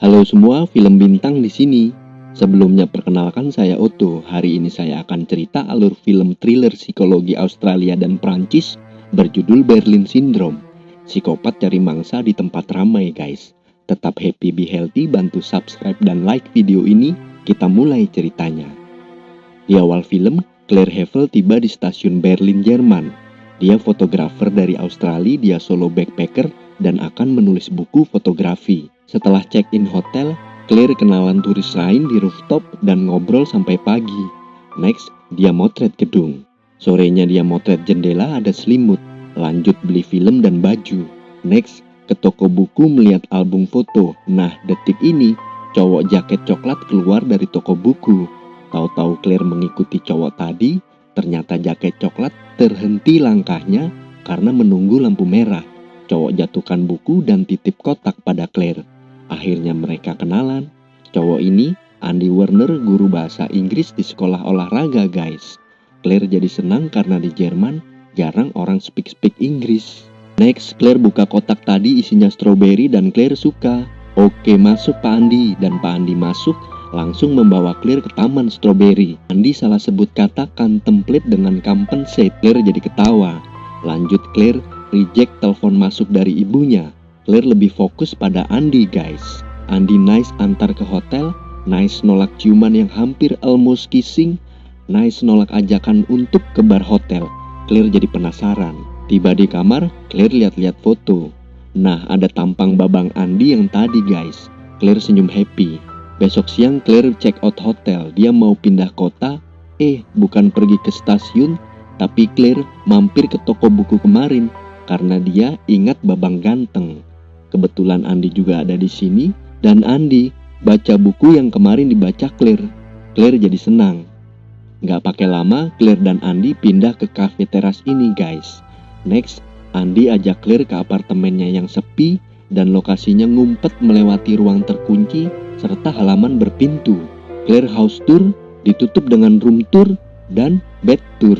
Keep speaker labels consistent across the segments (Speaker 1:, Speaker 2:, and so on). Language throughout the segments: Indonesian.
Speaker 1: Halo semua, film bintang di sini. Sebelumnya perkenalkan saya Otto. Hari ini saya akan cerita alur film thriller psikologi Australia dan Prancis berjudul Berlin Syndrome. Psikopat cari mangsa di tempat ramai, guys. Tetap happy, be healthy, bantu subscribe dan like video ini. Kita mulai ceritanya. Di awal film, Claire Hevel tiba di stasiun Berlin, Jerman. Dia fotografer dari Australia, dia solo backpacker dan akan menulis buku fotografi. Setelah check-in hotel, Claire kenalan turis lain di rooftop dan ngobrol sampai pagi. Next, dia motret gedung. Sorenya dia motret jendela ada selimut. Lanjut beli film dan baju. Next, ke toko buku melihat album foto. Nah, detik ini, cowok jaket coklat keluar dari toko buku. Tahu-tahu Claire mengikuti cowok tadi, ternyata jaket coklat terhenti langkahnya karena menunggu lampu merah. Cowok jatuhkan buku dan titip kotak pada Claire. Akhirnya mereka kenalan. Cowok ini Andy Werner guru bahasa Inggris di sekolah olahraga guys. Claire jadi senang karena di Jerman jarang orang speak-speak Inggris. Next, Claire buka kotak tadi isinya strawberry dan Claire suka. Oke masuk Pak Andi dan Pak Andi masuk langsung membawa Claire ke taman strawberry. Andi salah sebut kata contemplate dengan compensate. Claire jadi ketawa. Lanjut Claire reject telepon masuk dari ibunya. Claire lebih fokus pada Andi guys. Andi nice antar ke hotel, nice nolak ciuman yang hampir almost kissing, nice nolak ajakan untuk ke bar hotel. Claire jadi penasaran. Tiba di kamar, Claire lihat-lihat foto. Nah, ada tampang babang Andi yang tadi guys. Claire senyum happy. Besok siang Claire check out hotel. Dia mau pindah kota. Eh, bukan pergi ke stasiun, tapi Claire mampir ke toko buku kemarin karena dia ingat babang ganteng. Kebetulan Andi juga ada di sini dan Andi baca buku yang kemarin dibaca Claire. Claire jadi senang. Nggak pakai lama, Claire dan Andi pindah ke cafe teras ini guys. Next, Andi ajak Claire ke apartemennya yang sepi dan lokasinya ngumpet melewati ruang terkunci serta halaman berpintu. Claire house tour ditutup dengan room tour dan bed tour.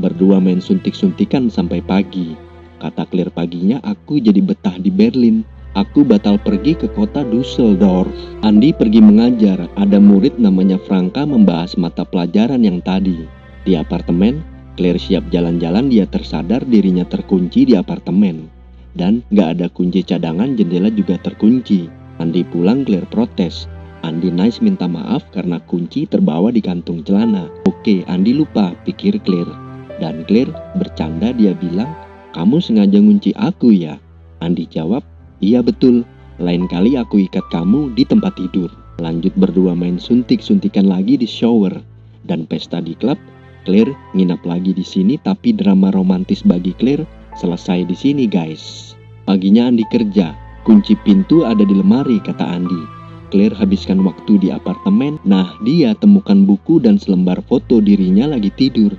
Speaker 1: Berdua main suntik-suntikan sampai pagi. Kata Claire paginya, aku jadi betah di Berlin. Aku batal pergi ke kota Dusseldorf. Andi pergi mengajar. Ada murid namanya Franka membahas mata pelajaran yang tadi. Di apartemen, Claire siap jalan-jalan dia tersadar dirinya terkunci di apartemen. Dan gak ada kunci cadangan jendela juga terkunci. Andi pulang Claire protes. Andi nice minta maaf karena kunci terbawa di kantung celana. Oke, Andi lupa, pikir Claire. Dan Claire bercanda dia bilang, kamu sengaja ngunci aku ya? Andi jawab, iya betul. Lain kali aku ikat kamu di tempat tidur. Lanjut berdua main suntik-suntikan lagi di shower. Dan pesta di klub, Claire nginap lagi di sini tapi drama romantis bagi Claire selesai di sini guys. Paginya Andi kerja, kunci pintu ada di lemari kata Andi. Claire habiskan waktu di apartemen. Nah, dia temukan buku dan selembar foto dirinya lagi tidur.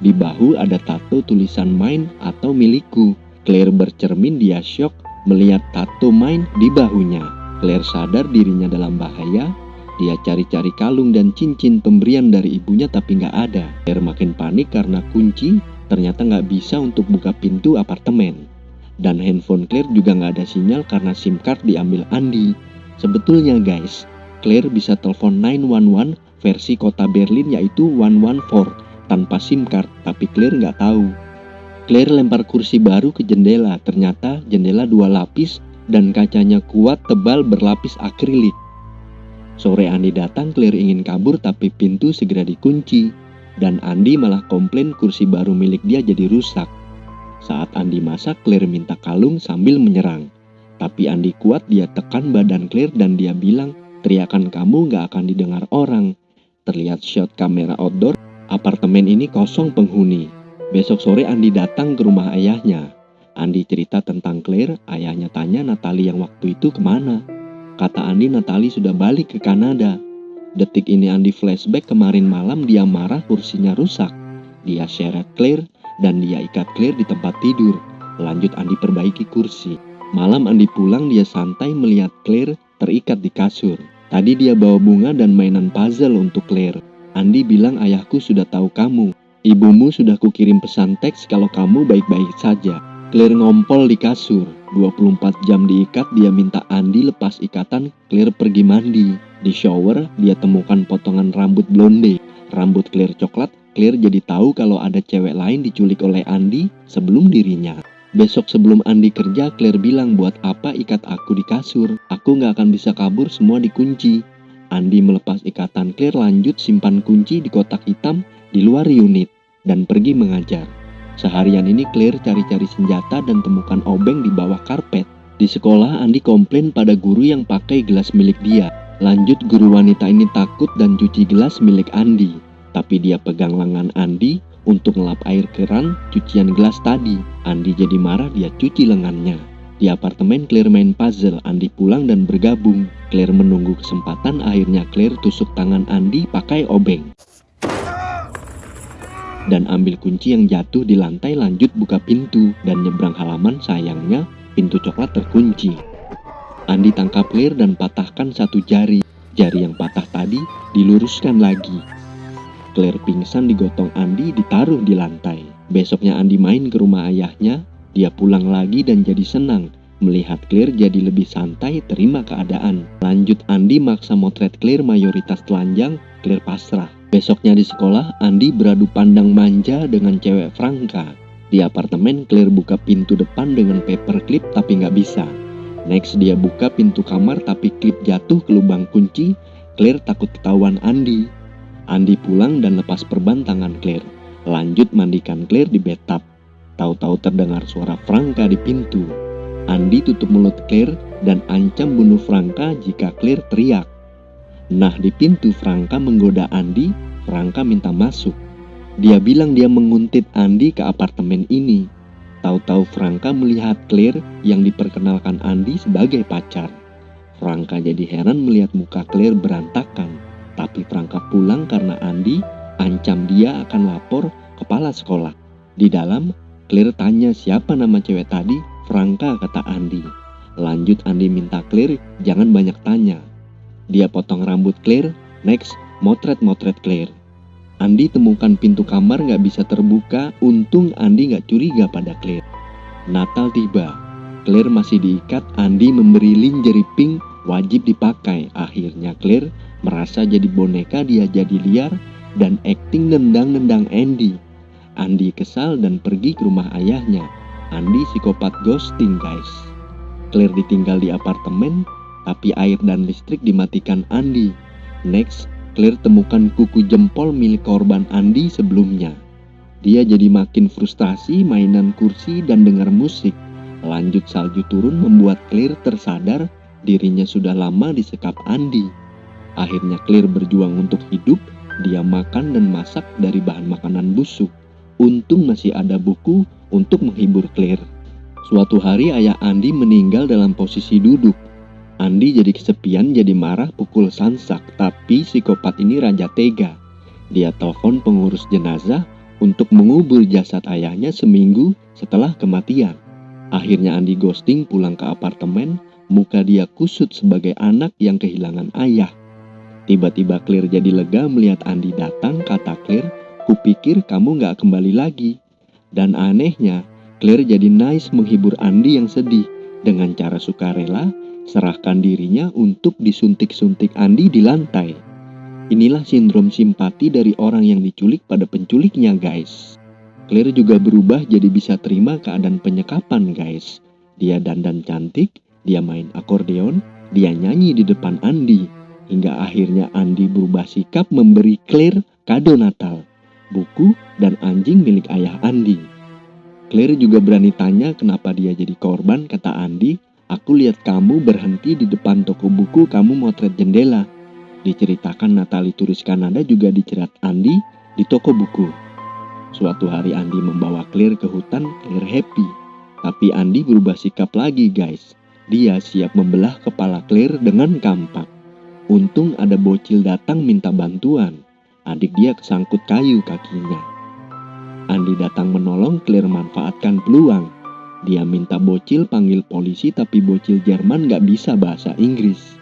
Speaker 1: Di bahu ada tato tulisan main atau milikku. Claire bercermin dia syok melihat tato main di bahunya. Claire sadar dirinya dalam bahaya. Dia cari-cari kalung dan cincin pemberian dari ibunya tapi nggak ada. Claire makin panik karena kunci ternyata nggak bisa untuk buka pintu apartemen. Dan handphone Claire juga nggak ada sinyal karena SIM card diambil Andi. Sebetulnya guys, Claire bisa telepon 911 versi kota Berlin yaitu 114 tanpa SIM card, tapi Claire nggak tahu. Claire lempar kursi baru ke jendela, ternyata jendela dua lapis dan kacanya kuat tebal berlapis akrilik. Sore Andi datang, Claire ingin kabur tapi pintu segera dikunci. Dan Andi malah komplain kursi baru milik dia jadi rusak. Saat Andi masak, Claire minta kalung sambil menyerang. Tapi Andi kuat, dia tekan badan Claire dan dia bilang, teriakan kamu gak akan didengar orang. Terlihat shot kamera outdoor Apartemen ini kosong penghuni. Besok sore Andi datang ke rumah ayahnya. Andi cerita tentang Claire, ayahnya tanya Natali yang waktu itu ke mana. Kata Andi Natali sudah balik ke Kanada. Detik ini Andi flashback kemarin malam dia marah kursinya rusak. Dia seret Claire dan dia ikat Claire di tempat tidur. Lanjut Andi perbaiki kursi. Malam Andi pulang dia santai melihat Claire terikat di kasur. Tadi dia bawa bunga dan mainan puzzle untuk Claire. Andi bilang ayahku sudah tahu kamu. Ibumu sudah kukirim pesan teks kalau kamu baik-baik saja. Claire ngompol di kasur. 24 jam diikat, dia minta Andi lepas ikatan, Claire pergi mandi. Di shower, dia temukan potongan rambut blonde. Rambut Claire coklat, Claire jadi tahu kalau ada cewek lain diculik oleh Andi sebelum dirinya. Besok sebelum Andi kerja, Claire bilang buat apa ikat aku di kasur. Aku nggak akan bisa kabur, semua dikunci. Andi melepas ikatan Claire lanjut simpan kunci di kotak hitam di luar unit dan pergi mengajar. Seharian ini Claire cari-cari senjata dan temukan obeng di bawah karpet. Di sekolah, Andi komplain pada guru yang pakai gelas milik dia. Lanjut, guru wanita ini takut dan cuci gelas milik Andi. Tapi dia pegang lengan Andi untuk ngelap air keran cucian gelas tadi. Andi jadi marah, dia cuci lengannya. Di apartemen Claire main puzzle, Andi pulang dan bergabung. Claire menunggu kesempatan, akhirnya Claire tusuk tangan Andi pakai obeng dan ambil kunci yang jatuh di lantai lanjut buka pintu dan nyebrang halaman sayangnya pintu coklat terkunci. Andi tangkap Claire dan patahkan satu jari. Jari yang patah tadi diluruskan lagi. Claire pingsan digotong Andi ditaruh di lantai. Besoknya Andi main ke rumah ayahnya. Dia pulang lagi dan jadi senang melihat Claire jadi lebih santai terima keadaan. Lanjut Andi maksa motret Claire mayoritas telanjang, Claire pasrah. Besoknya di sekolah, Andi beradu pandang manja dengan cewek Franka. Di apartemen, Claire buka pintu depan dengan paperclip tapi nggak bisa. Next, dia buka pintu kamar tapi klip jatuh ke lubang kunci. Claire takut ketahuan Andi. Andi pulang dan lepas perban tangan Claire. Lanjut mandikan Claire di bathtub. Tahu-tahu terdengar suara Franka di pintu. Andi tutup mulut Claire dan ancam bunuh Franka jika Claire teriak. Nah di pintu Franka menggoda Andi, Franka minta masuk. Dia bilang dia menguntit Andi ke apartemen ini. Tahu-tahu Franka melihat Claire yang diperkenalkan Andi sebagai pacar. Franka jadi heran melihat muka Claire berantakan. Tapi Franka pulang karena Andi ancam dia akan lapor kepala sekolah. Di dalam, Claire tanya siapa nama cewek tadi, Franka kata Andi. Lanjut Andi minta Claire jangan banyak tanya, dia potong rambut Claire, next motret-motret Claire. Andi temukan pintu kamar nggak bisa terbuka, untung Andi nggak curiga pada Claire. Natal tiba, Claire masih diikat, Andi memberi lingerie pink wajib dipakai. Akhirnya Claire merasa jadi boneka dia jadi liar dan acting nendang-nendang Andy. Andi kesal dan pergi ke rumah ayahnya. Andi psikopat ghosting guys. Claire ditinggal di apartemen, tapi air dan listrik dimatikan Andi. Next, Claire temukan kuku jempol milik korban Andi sebelumnya. Dia jadi makin frustasi mainan kursi dan dengar musik. Lanjut salju turun membuat Claire tersadar dirinya sudah lama disekap Andi. Akhirnya Claire berjuang untuk hidup, dia makan dan masak dari bahan makanan busuk. Untung masih ada buku untuk menghibur Claire. Suatu hari ayah Andi meninggal dalam posisi duduk. Andi jadi kesepian, jadi marah, pukul sansak. Tapi psikopat ini raja tega. Dia telepon pengurus jenazah untuk mengubur jasad ayahnya seminggu setelah kematian. Akhirnya Andi ghosting pulang ke apartemen, muka dia kusut sebagai anak yang kehilangan ayah. Tiba-tiba Claire jadi lega melihat Andi datang, kata Claire, kupikir kamu gak kembali lagi. Dan anehnya, Claire jadi nice menghibur Andi yang sedih dengan cara sukarela serahkan dirinya untuk disuntik-suntik Andi di lantai. Inilah sindrom simpati dari orang yang diculik pada penculiknya guys. Claire juga berubah jadi bisa terima keadaan penyekapan guys. Dia dandan cantik, dia main akordeon, dia nyanyi di depan Andi. Hingga akhirnya Andi berubah sikap memberi Claire kado Natal, buku, dan anjing milik ayah Andi. Claire juga berani tanya kenapa dia jadi korban, kata Andi, Aku lihat kamu berhenti di depan toko buku, kamu motret jendela. Diceritakan Natali turis Kanada juga dicerat Andi di toko buku. Suatu hari Andi membawa Claire ke hutan, Claire happy. Tapi Andi berubah sikap lagi guys. Dia siap membelah kepala Claire dengan kampak. Untung ada bocil datang minta bantuan. Adik dia kesangkut kayu kakinya. Andi datang menolong Claire manfaatkan peluang dia minta bocil panggil polisi tapi bocil Jerman gak bisa bahasa Inggris.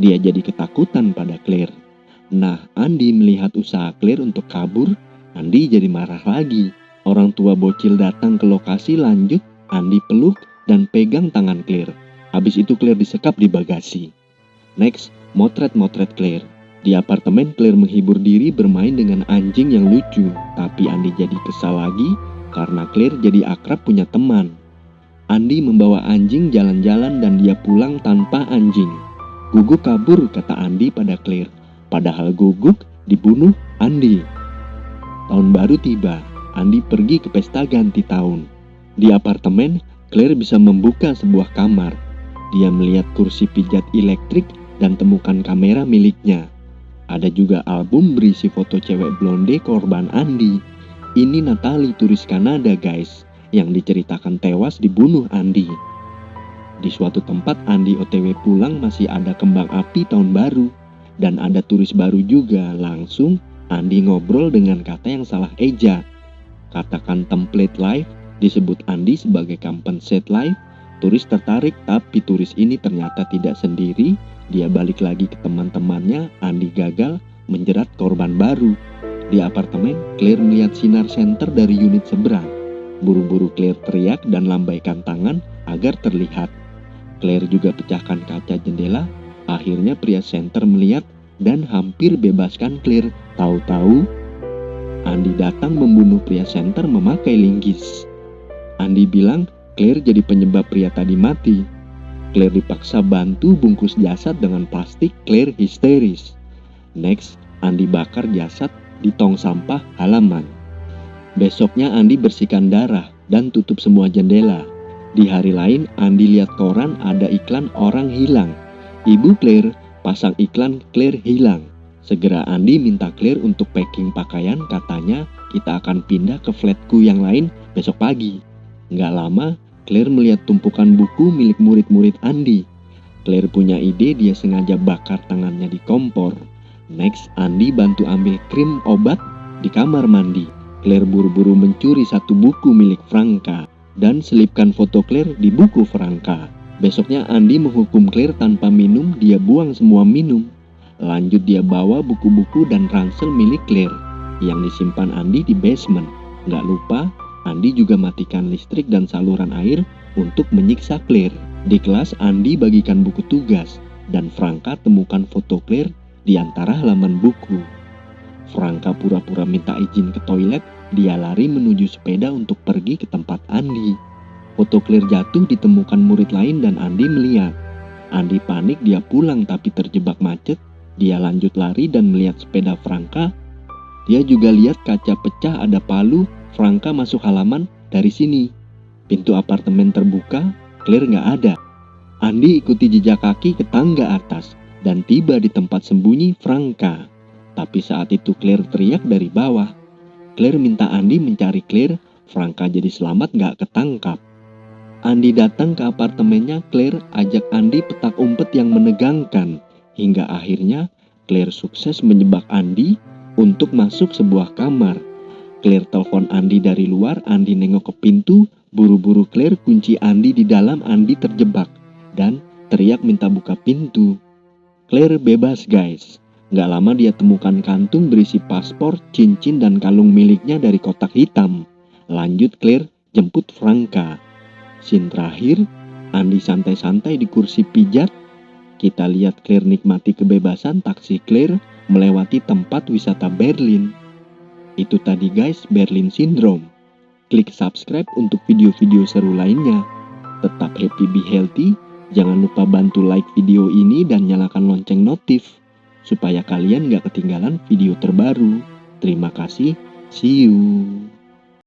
Speaker 1: Dia jadi ketakutan pada Claire. Nah, Andi melihat usaha Claire untuk kabur, Andi jadi marah lagi. Orang tua bocil datang ke lokasi lanjut, Andi peluk dan pegang tangan Claire. Habis itu Claire disekap di bagasi. Next, motret-motret Claire. Di apartemen, Claire menghibur diri bermain dengan anjing yang lucu. Tapi Andi jadi kesal lagi karena Claire jadi akrab punya teman. Andi membawa anjing jalan-jalan dan dia pulang tanpa anjing. Guguk kabur, kata Andi pada Claire. Padahal Guguk dibunuh Andi. Tahun baru tiba, Andi pergi ke pesta ganti tahun. Di apartemen, Claire bisa membuka sebuah kamar. Dia melihat kursi pijat elektrik dan temukan kamera miliknya. Ada juga album berisi foto cewek blonde korban Andi. Ini Natalie turis Kanada guys, yang diceritakan tewas dibunuh Andi. Di suatu tempat Andi OTW pulang masih ada kembang api tahun baru. Dan ada turis baru juga, langsung Andi ngobrol dengan kata yang salah eja. Katakan template live disebut Andi sebagai compensate live. Turis tertarik tapi turis ini ternyata tidak sendiri. Dia balik lagi ke teman-temannya. Andi gagal menjerat korban baru. Di apartemen, Claire melihat sinar senter dari unit seberang. Buru-buru Claire teriak dan lambaikan tangan agar terlihat. Claire juga pecahkan kaca jendela. Akhirnya pria center melihat dan hampir bebaskan Claire. Tahu-tahu, Andi datang membunuh pria center memakai linggis. Andi bilang Claire jadi penyebab pria tadi mati. Claire dipaksa bantu bungkus jasad dengan plastik. Claire histeris. Next, Andi bakar jasad di tong sampah halaman. Besoknya Andi bersihkan darah dan tutup semua jendela. Di hari lain, Andi lihat koran ada iklan orang hilang. Ibu Claire pasang iklan Claire hilang. Segera Andi minta Claire untuk packing pakaian katanya kita akan pindah ke flatku yang lain besok pagi. Nggak lama, Claire melihat tumpukan buku milik murid-murid Andi. Claire punya ide dia sengaja bakar tangannya di kompor. Next, Andi bantu ambil krim obat di kamar mandi. Claire buru-buru mencuri satu buku milik Franka dan selipkan foto Claire di buku Franka. Besoknya Andi menghukum Claire tanpa minum, dia buang semua minum. Lanjut dia bawa buku-buku dan ransel milik Claire yang disimpan Andi di basement. Gak lupa, Andi juga matikan listrik dan saluran air untuk menyiksa Claire. Di kelas, Andi bagikan buku tugas dan Franka temukan foto Claire di antara halaman buku. Franka pura-pura minta izin ke toilet, dia lari menuju sepeda untuk pergi ke tempat Andi. Foto Claire jatuh ditemukan murid lain dan Andi melihat. Andi panik dia pulang tapi terjebak macet. Dia lanjut lari dan melihat sepeda Franka. Dia juga lihat kaca pecah ada palu. Franka masuk halaman dari sini. Pintu apartemen terbuka, Claire nggak ada. Andi ikuti jejak kaki ke tangga atas dan tiba di tempat sembunyi Franka. Tapi saat itu Claire teriak dari bawah. Claire minta Andi mencari Claire, Franka jadi selamat nggak ketangkap. Andi datang ke apartemennya Claire ajak Andi petak umpet yang menegangkan. Hingga akhirnya Claire sukses menjebak Andi untuk masuk sebuah kamar. Claire telepon Andi dari luar, Andi nengok ke pintu, buru-buru Claire kunci Andi di dalam, Andi terjebak. Dan teriak minta buka pintu. Claire bebas guys. Gak lama dia temukan kantung berisi paspor, cincin, dan kalung miliknya dari kotak hitam. Lanjut Claire jemput Franka. Scene terakhir, Andi santai-santai di kursi pijat. Kita lihat Claire nikmati kebebasan taksi Claire melewati tempat wisata Berlin. Itu tadi guys Berlin Syndrome. Klik subscribe untuk video-video seru lainnya. Tetap happy be healthy. Jangan lupa bantu like video ini dan nyalakan lonceng notif. Supaya kalian gak ketinggalan video terbaru. Terima kasih. See you.